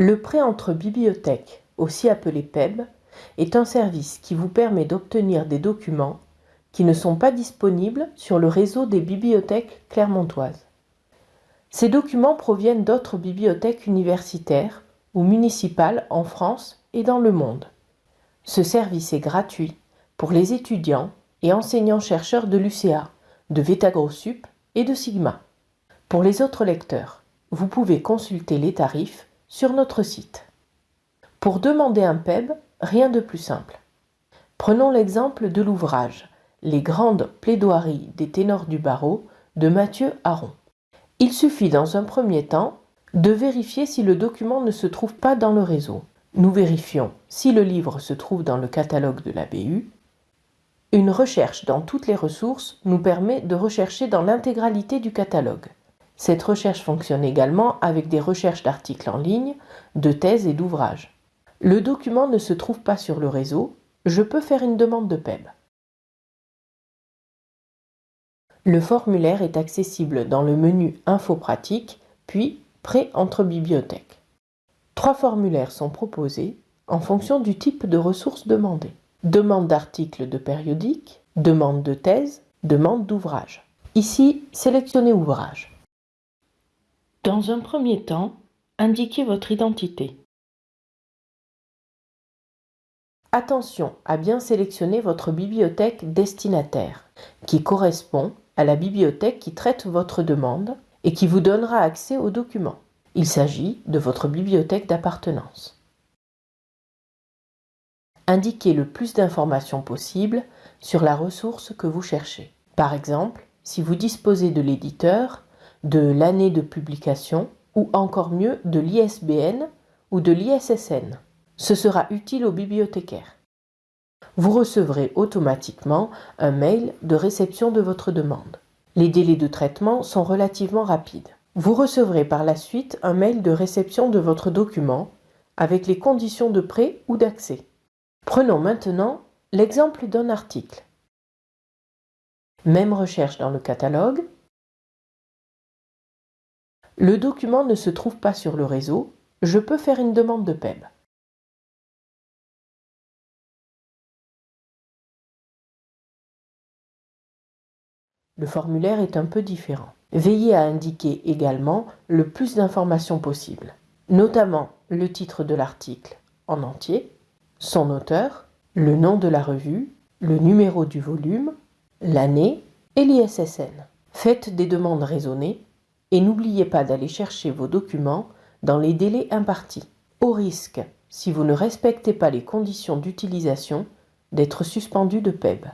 Le prêt entre bibliothèques, aussi appelé PEB, est un service qui vous permet d'obtenir des documents qui ne sont pas disponibles sur le réseau des bibliothèques clermontoises. Ces documents proviennent d'autres bibliothèques universitaires ou municipales en France et dans le monde. Ce service est gratuit pour les étudiants et enseignants-chercheurs de l'UCA, de VetaGroSup et de Sigma. Pour les autres lecteurs, vous pouvez consulter les tarifs sur notre site. Pour demander un PEB, rien de plus simple. Prenons l'exemple de l'ouvrage Les grandes plaidoiries des ténors du barreau de Mathieu Aron. Il suffit dans un premier temps de vérifier si le document ne se trouve pas dans le réseau. Nous vérifions si le livre se trouve dans le catalogue de la BU. Une recherche dans toutes les ressources nous permet de rechercher dans l'intégralité du catalogue. Cette recherche fonctionne également avec des recherches d'articles en ligne, de thèses et d'ouvrages. Le document ne se trouve pas sur le réseau, je peux faire une demande de PEB. Le formulaire est accessible dans le menu Info pratique, puis Prêt entre bibliothèques. Trois formulaires sont proposés en fonction du type de ressources demandées. Demande d'articles de périodique, demande de thèse, demande d'ouvrage. Ici, sélectionnez ouvrage. Dans un premier temps, indiquez votre identité. Attention à bien sélectionner votre bibliothèque destinataire, qui correspond à la bibliothèque qui traite votre demande et qui vous donnera accès aux documents. Il s'agit de votre bibliothèque d'appartenance. Indiquez le plus d'informations possible sur la ressource que vous cherchez. Par exemple, si vous disposez de l'éditeur, de l'année de publication ou encore mieux de l'ISBN ou de l'ISSN. Ce sera utile aux bibliothécaires vous recevrez automatiquement un mail de réception de votre demande. Les délais de traitement sont relativement rapides. Vous recevrez par la suite un mail de réception de votre document avec les conditions de prêt ou d'accès. Prenons maintenant l'exemple d'un article. Même recherche dans le catalogue. Le document ne se trouve pas sur le réseau, je peux faire une demande de PEB. Le formulaire est un peu différent. Veillez à indiquer également le plus d'informations possible, notamment le titre de l'article en entier, son auteur, le nom de la revue, le numéro du volume, l'année et l'ISSN. Faites des demandes raisonnées et n'oubliez pas d'aller chercher vos documents dans les délais impartis, au risque, si vous ne respectez pas les conditions d'utilisation, d'être suspendu de PEB.